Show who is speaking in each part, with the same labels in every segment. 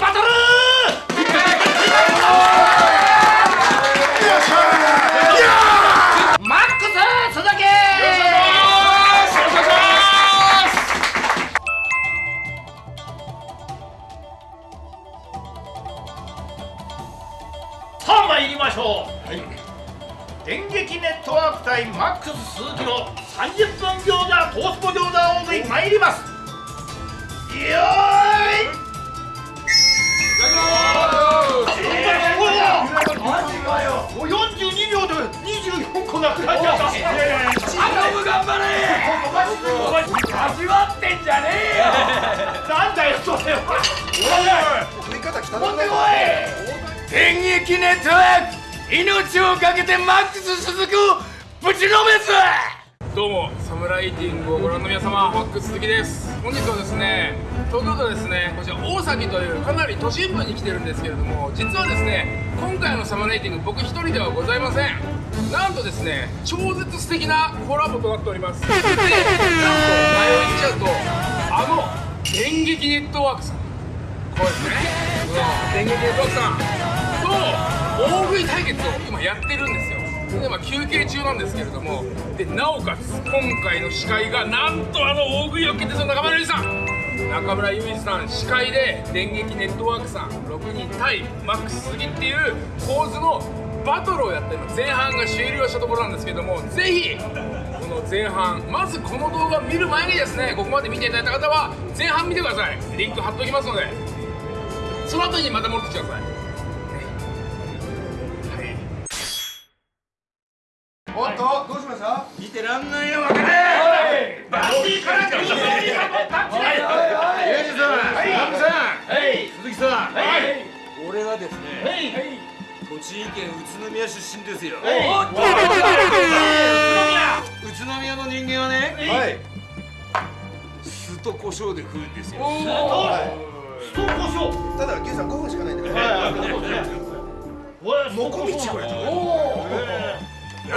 Speaker 1: バ電撃ネットワーク。
Speaker 2: 命をかけてマックス鈴木をぶちのめすどうもサムライティングをご覧の皆様。マックス鈴木です。本日はですね東京都ですねこちら大崎というかなり都心部に来てるんですけれども実はですね今回のサムライティング僕一人ではございません。なんとですね超絶素敵なコラボとなっております。でなんと前を言っちゃうとあの電撃ネットワークさん。こうですね。この電撃ネットワークさん。と大食い対決を今やってるんですよ。で今休憩中なんですけれどもでなおかつ今回の司会がなんとあの大食いを決定する中村ゆりさん。中村ゆりさん司会で電撃ネットワークさん6人対マックス杉っていう構図のバトルをやってる前半が終了したところなんですけどもぜひこの前半まずこの動画を見る前にですねここまで見ていただいた方は前半見てください。リンク貼っておきますのでその後にまた戻ってきてください。
Speaker 3: した
Speaker 2: 見てらんない。よ分かれ
Speaker 1: バッティから中央にハモタッチ
Speaker 2: ユージさん、ハムさん、
Speaker 1: はい。
Speaker 2: 鈴木さん、
Speaker 1: はい。
Speaker 2: 俺はですね、
Speaker 1: はい。
Speaker 2: 栃木県宇都宮出身ですよ。
Speaker 1: おっと宇
Speaker 2: 宇都宮の人間はね、
Speaker 3: はい。
Speaker 2: 酢と胡椒で食うんですよ。
Speaker 1: ストコショウ
Speaker 3: ただ牛さん5分しかない。んださい。
Speaker 1: はい。
Speaker 3: もこみちこれ
Speaker 2: よ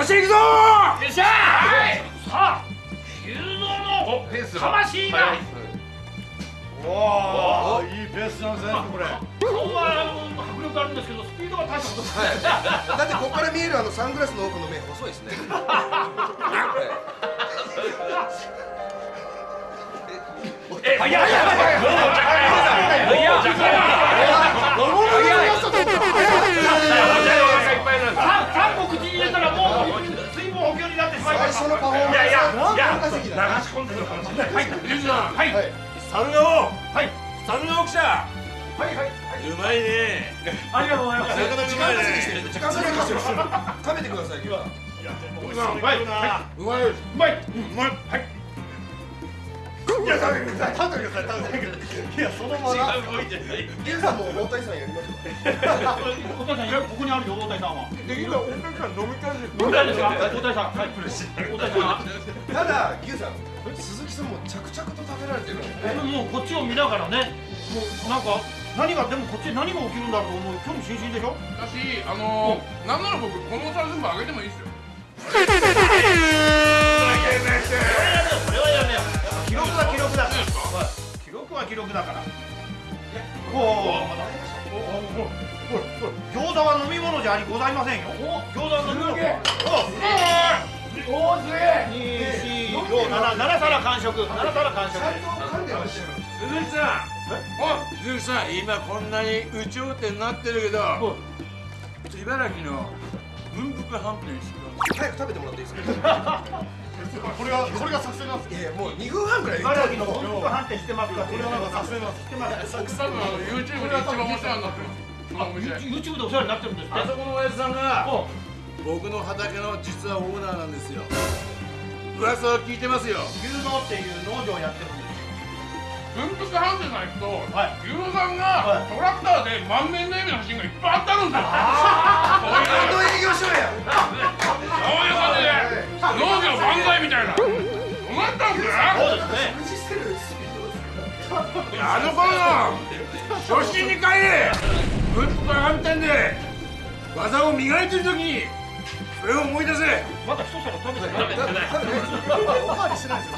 Speaker 2: し行くぞ
Speaker 1: よっしゃー!さあ修造の
Speaker 3: ペース
Speaker 1: 魂が
Speaker 3: おおいいペースなんですねこれ。
Speaker 1: 顔は迫力あるんですけどスピードが大したことない。
Speaker 3: だってここから見えるあのサングラスの奥の目細いですね。
Speaker 1: え早い早い早い三個
Speaker 3: 最初のパフォーマンス
Speaker 1: は
Speaker 3: 何
Speaker 1: いや
Speaker 3: 分稼ぎ
Speaker 1: 流し込んでるかもしれないはい
Speaker 2: ユージさん、
Speaker 1: はい
Speaker 2: 猿の
Speaker 1: はい
Speaker 2: 猿の大きさ、
Speaker 1: はいはいう
Speaker 2: まいね。
Speaker 1: ありがとうございます
Speaker 3: 時間稼ぎしてる時間稼ぎしてる食べてください牛さん
Speaker 1: はいは
Speaker 2: うま。い
Speaker 1: うまいうまいはい
Speaker 3: いや食べてください食べてください食べてくださいいやそのまま。牛さんも大谷さんやりましょう
Speaker 1: お父さんここにあるよ大谷さんは
Speaker 2: できた、お客さん飲みたいです。
Speaker 1: 大谷ですか大谷さんはい。大谷さん
Speaker 3: ただ牛さん鈴木さんも着々と食べられてる
Speaker 1: もうこっちを見ながらね。もうなんか何がでもこっちで何が起きるんだろうと思う興味津々でしょ
Speaker 2: だし、あのー、なんなら僕、このお皿全部あげてもいいですよ。
Speaker 1: 記録は記録だから。おお餃子は飲み物じゃありございませんよ。餃子は飲み物。おおすげえ二四五七七皿完食。七皿完食
Speaker 2: 鈴木さん、お鈴木さん、今こんなに有頂天になってるけど、茨城の文福飯店知って
Speaker 3: 早く食べてもらっていいですか？これはこれが作戦なんですいやいやもう2分半くらい言っ
Speaker 1: 茨
Speaker 3: てる
Speaker 1: 城の本格判定してます。かこれはなんか作戦なんしてます
Speaker 2: ます多分 YouTube で一番面白いなって
Speaker 1: YouTube でお世話になってるんですって。
Speaker 2: あそこの親父さんが
Speaker 1: お
Speaker 2: 僕の畑の実はオーナーなんですよ。噂を聞いてますよ。
Speaker 1: 牛農っていう農場をやってるんです
Speaker 2: 文福飯店さん行くと、
Speaker 1: はい。
Speaker 2: 牛さんが、
Speaker 1: はい。
Speaker 2: トラクターで満面の笑みの写真がいっぱいあってあるんですよ
Speaker 3: バンド営業しようや。
Speaker 2: そういう感じで。農業万歳みたいな。どうなったんです
Speaker 1: そうですね。
Speaker 2: あの頃の初心に帰れ。文福で技を磨いてる時にそれを思い出せ。
Speaker 1: まだ一皿食べてない。
Speaker 3: 食べてないおかわりしてないですよ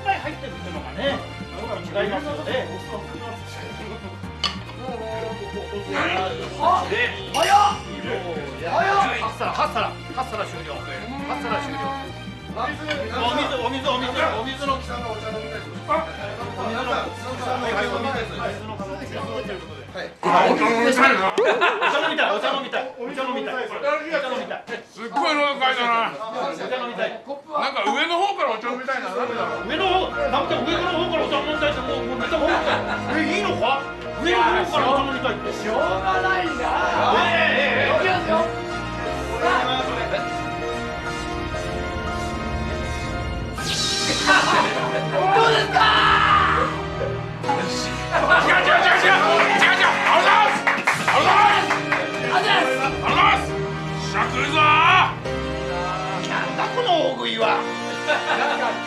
Speaker 1: ニクが3倍入ってるっていうのがね違いますよね。
Speaker 2: あ早っ
Speaker 1: 8皿8皿8皿終了8皿終了お水お水お水お水の
Speaker 3: さんがお茶飲みたいです
Speaker 1: あ
Speaker 3: お水のす
Speaker 2: っごいのかいだな。なんか上の方からお茶みたいな。
Speaker 1: 上の方、なんか上の方からお茶飲みたいってもうめっちゃ本当。えいいのか？上の方からお茶飲みたいって。
Speaker 2: しょうがない
Speaker 1: な。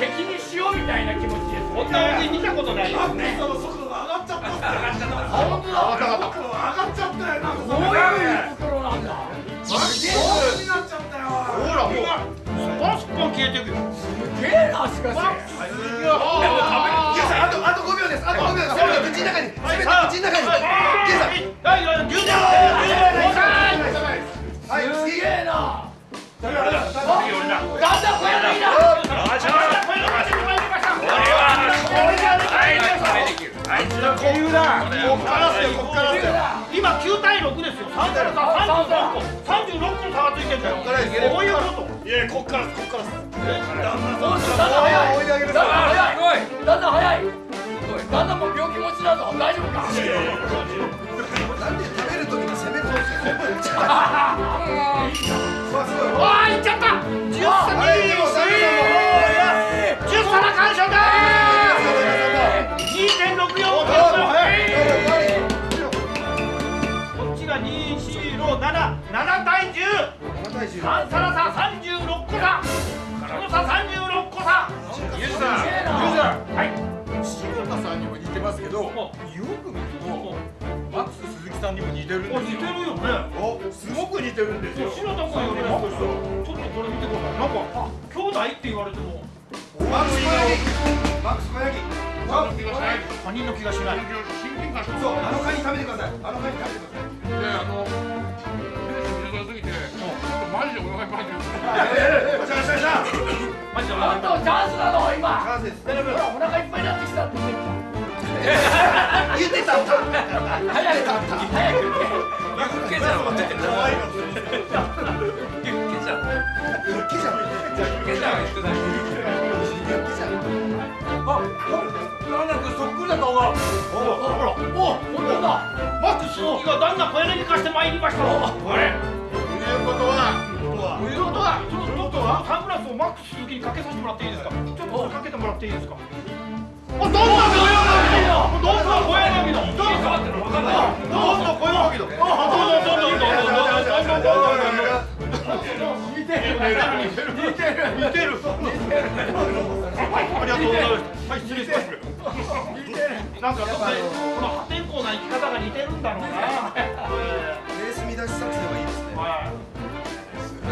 Speaker 2: 敵にしようみたいな気持ちです
Speaker 1: こんな見たことないよ
Speaker 2: 本当だ。
Speaker 3: 上がっちゃった。よなんか
Speaker 2: どういう袋なんだ
Speaker 3: になっちゃったよ。
Speaker 1: ほらもうバスパン消えてくよ。
Speaker 2: すげえなしかし。
Speaker 3: あとあと5秒です。あと5秒です口の中に。全て口の中に。ゲンさん。
Speaker 1: はい。はい。牛乳
Speaker 3: はい。
Speaker 2: すげえな
Speaker 1: 俺だ
Speaker 2: だんだん増えてきた
Speaker 1: ここからっすよここからっすよ今9対6ですよ。3からさ36個36個の差がついてんだよ。
Speaker 3: こ
Speaker 1: ういうこと？
Speaker 3: いやこっからこっから
Speaker 2: おっしだん。い
Speaker 3: げる
Speaker 1: 7対10
Speaker 3: 7対10
Speaker 1: 3皿差36個差。その差36個差。
Speaker 4: ユーザー、ユーザ
Speaker 1: はい。
Speaker 4: ー、柴田さんにも似てますけど、よく見ると、マックス鈴木さんにも似てるんですよ。
Speaker 1: お似てるよね。
Speaker 4: お、すごく似てるんですよ。
Speaker 1: 白田君よりも。ちょっとこれ見てくださいなんかあ兄弟って言われても。
Speaker 3: マックス小ヤギマックス小ヤギ
Speaker 4: あの気がしない。
Speaker 1: 他人の気がしない。
Speaker 4: 親近感。し
Speaker 3: そうあのカニ食べてください。あのカニ食べてください。
Speaker 4: で、あの、マジでお腹いって。
Speaker 3: しよしよし
Speaker 1: マジで
Speaker 2: あんたチャンスなの今
Speaker 3: チャンスです
Speaker 2: ほらお腹いっぱいになってきたって言って
Speaker 3: 言ってた
Speaker 2: 早く早く
Speaker 4: ユッケじゃん、待って。
Speaker 3: 怖いの
Speaker 4: ユッケじゃん。
Speaker 3: ユッケじゃん
Speaker 4: ユッケじゃん、
Speaker 3: ユッケじゃん
Speaker 4: あ、なんだかそっくりだ顔が。
Speaker 1: ほらお
Speaker 2: 本当だ
Speaker 1: マックスが旦那小柳化してまいりましたあれ
Speaker 4: ということは、
Speaker 1: はちょっとサングラスをマックス鈴木にかけさせてもらっていいですかちょっとかけてもらっていいですかあどんどん小柳のどんどん小柳のどんどんどんどん小柳のどんどんどんどんどんどんどんどんどんどんどん似てる似てる似てる似てるありがとうございますはい失礼します似てるなんかどっかでこの破天荒な生き方が似てるんだろうな
Speaker 3: ベース見出し作戦はいいですね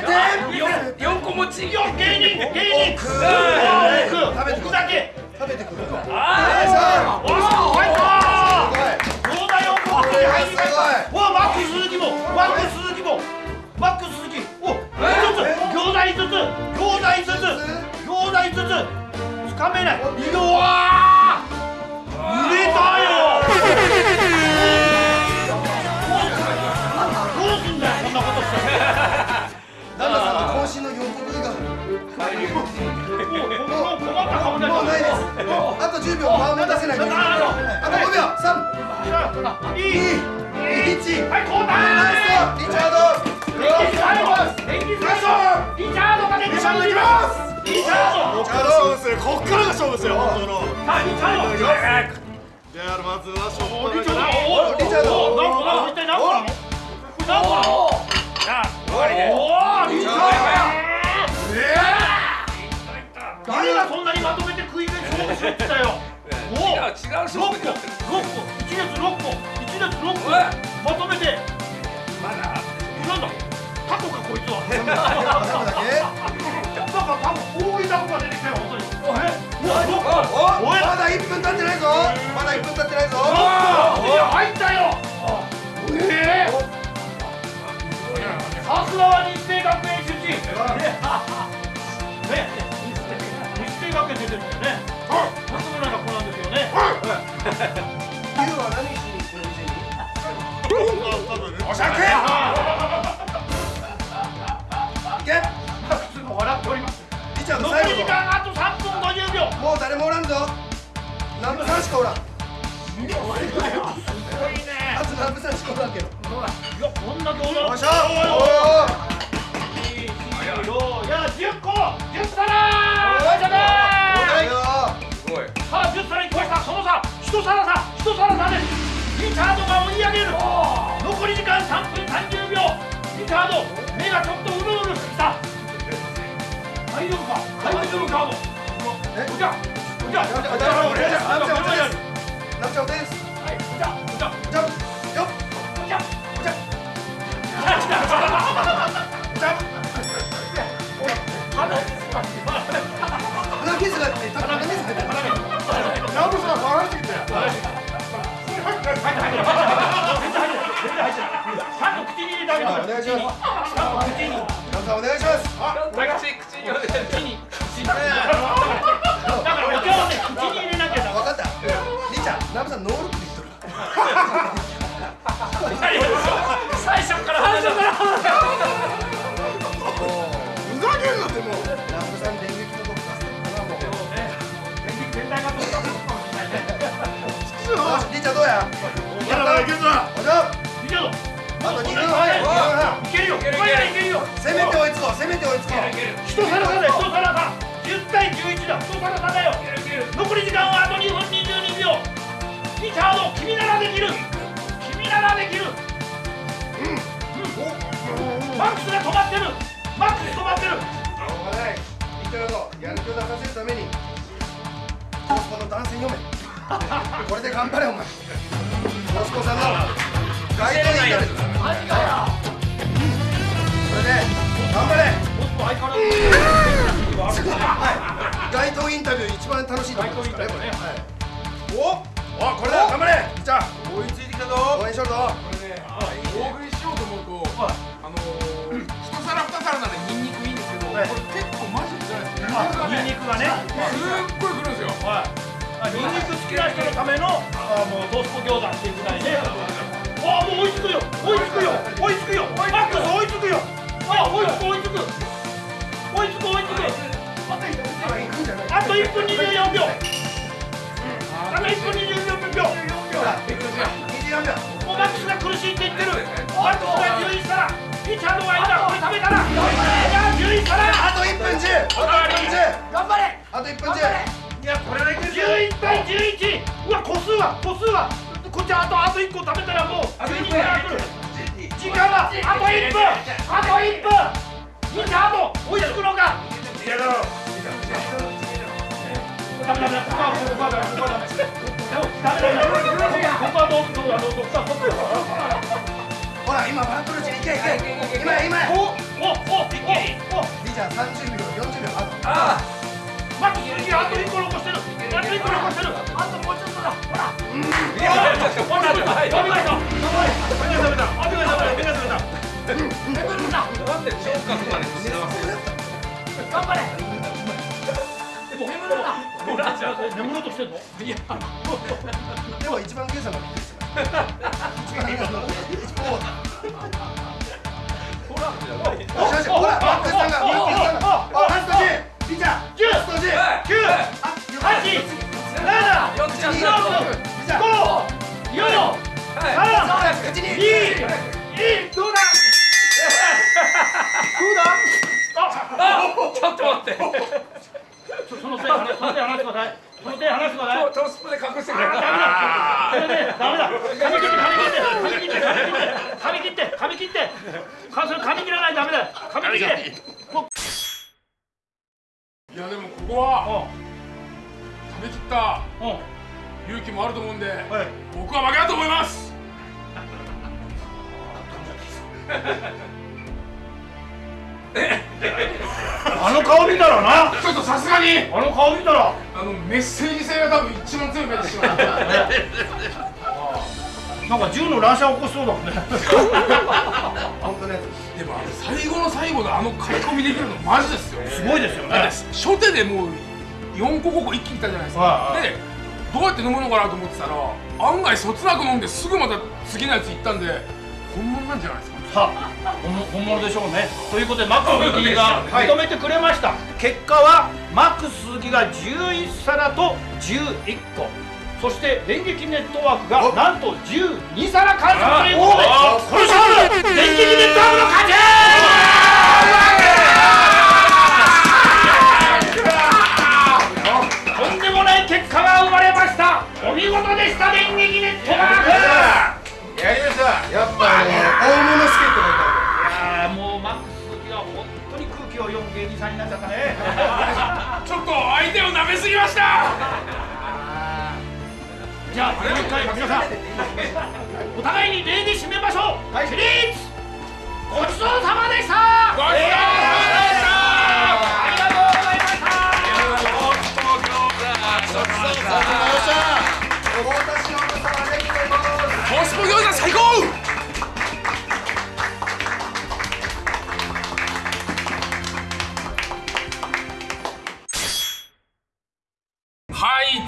Speaker 3: て
Speaker 1: 四個
Speaker 2: 持ち
Speaker 1: よ芸人芸人
Speaker 3: 奥
Speaker 1: 奥だけ
Speaker 3: 食べてくる
Speaker 1: おお入ったそうだよ奥に入りましたおマック鈴木もマック鈴木もマック鈴木お一つ餃子一つ餃子一つつかめないうわー入れたよ
Speaker 3: 秒間持たせないといけないあと5秒3
Speaker 1: いい
Speaker 3: 1
Speaker 1: はい交
Speaker 3: ナイ
Speaker 1: 代
Speaker 3: スリチャード。
Speaker 1: リチャード。リチャード。が出てまいりますリチャード。
Speaker 3: チャード。ですこっからが勝負ですよ本当の
Speaker 1: さあリチャード。
Speaker 3: じゃあまずはしょっぱな
Speaker 1: リチャ
Speaker 3: から
Speaker 1: ード。
Speaker 3: リチャード。
Speaker 1: 何個なの一体何個なの何個なのさあおおリチャード。誰がそんなにまとめて食い食い勝負しろって言ったよおお
Speaker 2: 違う違う
Speaker 1: 6
Speaker 2: 勝
Speaker 1: 個
Speaker 2: 負になってる
Speaker 1: 6個一列6個一列6個まとめて
Speaker 2: まだ
Speaker 1: なんだタコかこいつは
Speaker 3: 全部だけ
Speaker 1: なんかタコ大いタコが出てきたよ本当にえ
Speaker 3: お
Speaker 1: おい
Speaker 3: まだ1分経ってないぞまだ1分経ってないぞ
Speaker 1: 入ったよええさすがは日生学園出身ね。日生学園出てるんだよね。まともな学校なんですよ。ね。お
Speaker 3: 願いしますし
Speaker 1: だからお茶をね口に入れなきゃダメ
Speaker 3: 分かったりちゃん南部さんノールックで言っとる
Speaker 1: 最初から最初から
Speaker 3: ふざけんなってもう南部さん電撃のとこさせてるからもう
Speaker 1: 全体がどうかも
Speaker 3: ちゃんどうや
Speaker 1: やらないけどな
Speaker 3: おじゃ
Speaker 1: いける
Speaker 3: あと2分
Speaker 1: はいけるよいける。よ
Speaker 3: せめて追いつこうせめて追いつこう。
Speaker 1: 一皿差だよ一皿差10対11だ。一皿差だよ残り時間はあと2分22秒。リチャード君ならできる。君ならできる。マックスが止まってる。マックス止まってる。
Speaker 3: ない。りちゃんのやる気を出させるために。息子の男性読め。これで頑張れお前。息子さんの。街頭インタビュー
Speaker 1: マジかよ。
Speaker 3: それで頑張れ。
Speaker 1: もっと相変わらず
Speaker 3: はい。街頭インタビュー一番楽しい。ところですからねこれ
Speaker 1: ね
Speaker 3: おおこれだ頑張れじゃあ
Speaker 2: 追い。つい。てきたぞ
Speaker 3: 応援しとるぞ
Speaker 2: これね大食い。しようと思うとあのー一皿二皿ならニンニクい。い。んですけどこれ結構マジでじゃない。ですか
Speaker 1: ニンニクがね
Speaker 2: すっごい。くるんですよ
Speaker 1: はい。あニンニク好きな人のためのあもうトースト餃子ってい。うぐらい。ねあもう追い。つくよ追い。つくよ追い。つくよマックス追い。つくよあ追い。つく追い。つく追いつく追いつく
Speaker 3: あ
Speaker 1: と1分24秒あと1分24秒
Speaker 3: 2時何秒
Speaker 1: もうマックスが苦しいって言ってるマックスが11皿リチャードがいたこれ食べたらいや11皿
Speaker 3: あと1分10あと1分10
Speaker 1: 頑張れ
Speaker 3: あと1分10
Speaker 1: いやこれだけ11対11うわ個数は個数はこっちあとあと1個食べたらもう12から来る時間はあと1分あと1分。みんなあと追いつくのか？ダメダメここはここはダメここここはどうどうあのどっかこっち
Speaker 3: ほら今バントルチに行け行け今今
Speaker 1: おおおおお
Speaker 3: リーちゃん30秒40秒あと
Speaker 1: 待って次あと1個残してるあと1個残してるあともうちょっとだほらうんいやほらダメだダメだダメだダメだダメだダメだなんで昇格まで頑張れ。眠ろうとしてんのいや
Speaker 3: でも一番ゲーさんがびっくりしてた一番ゲーさんがほらほらマックスさんがマックスさんがあラスト G リーちゃん
Speaker 1: 10
Speaker 3: ラスト G
Speaker 1: 9
Speaker 3: あ
Speaker 1: 8 7
Speaker 3: 4ちゃんリーちゃん
Speaker 1: 5 4 3
Speaker 3: 口に
Speaker 1: 2 1どうだ。
Speaker 2: ちょっと待って。
Speaker 1: そその手離その手離してください。その手離してください。
Speaker 2: トースプで隠してくれ。
Speaker 1: ダメだ。ダメだ。髪切って髪切って髪切って髪切って髪切って。かそれ髪切らないとダメだ。よ髪切って。
Speaker 2: い。やでもここは食べきった勇気もあると思うんで、
Speaker 1: はい。
Speaker 2: 僕は負けだと思います
Speaker 1: あの顔見たらな。
Speaker 2: ちょっとさすがに。
Speaker 1: あの顔見たら。
Speaker 2: あのメッセージ性が多分一番強い目でしまう。
Speaker 1: なんか銃の乱射起こしそうだもんね。
Speaker 3: 本当ね。
Speaker 2: でも最後の最後であの書き込みできるのマジですよ
Speaker 1: すごいですよね。
Speaker 2: て初手でもう4個5個一気にいったじゃないですか、でどうやって飲むのかなと思ってたら案外そつなく飲んですぐまた次のやつ行ったんで本物なんじゃないですか
Speaker 1: さあ本物でしょうね。ということでマックス鈴木が認めてくれました、結果はマックス鈴木が11皿と11個。そして電撃ネットワークがなんと12皿完食ということで。この勝負。電撃ネットワークの勝ち。とんでもない結果が生まれました。お見事でした電撃ネットワーク。
Speaker 3: やりました。やっぱあの大物
Speaker 1: になっちゃったね。
Speaker 2: ちょっと相手を舐めすぎました。
Speaker 1: じゃあもう一回皆さんお互いに礼に締めましょう、起立。ごちそうさまでした。
Speaker 2: ごちそうさまでした。
Speaker 1: ありがとうございました。
Speaker 3: お太田忍さんあ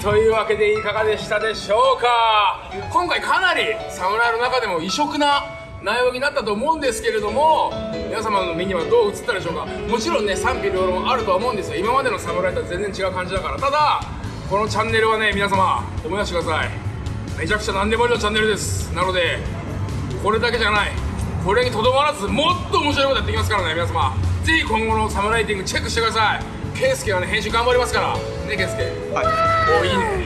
Speaker 2: というわけでいかがでしたでしょうか？今回かなり侍の中でも異色な内容になったと思うんですけれども皆様の目にはどう映ったでしょうか？もちろんね賛否両論あるとは思うんですよ。今までの侍とは全然違う感じだから。ただこのチャンネルはね皆様思い出してください。めちゃくちゃ何でもありのチャンネルです。なのでこれだけじゃない。これにとどまらずもっと面白いことやっていきますからね皆様。ぜひ今後のサムライティングチェックしてください。ケイスケはね編集頑張りますから。ねケイスケ。はい。おいいね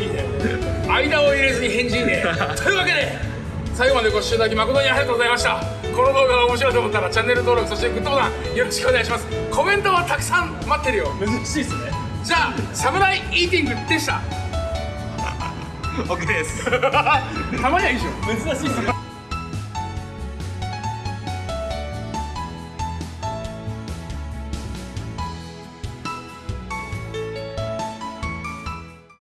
Speaker 2: いいね。間を入れずに返事いいね。というわけで最後までご視聴いただき誠にありがとうございました。この動画が面白いと思ったらチャンネル登録そしてグッドボタンよろしくお願いします。コメントはたくさん待ってるよ。珍しいですね。じゃあサムライイーティングでした？OK です。たまにはいいでしょ。珍しいっすね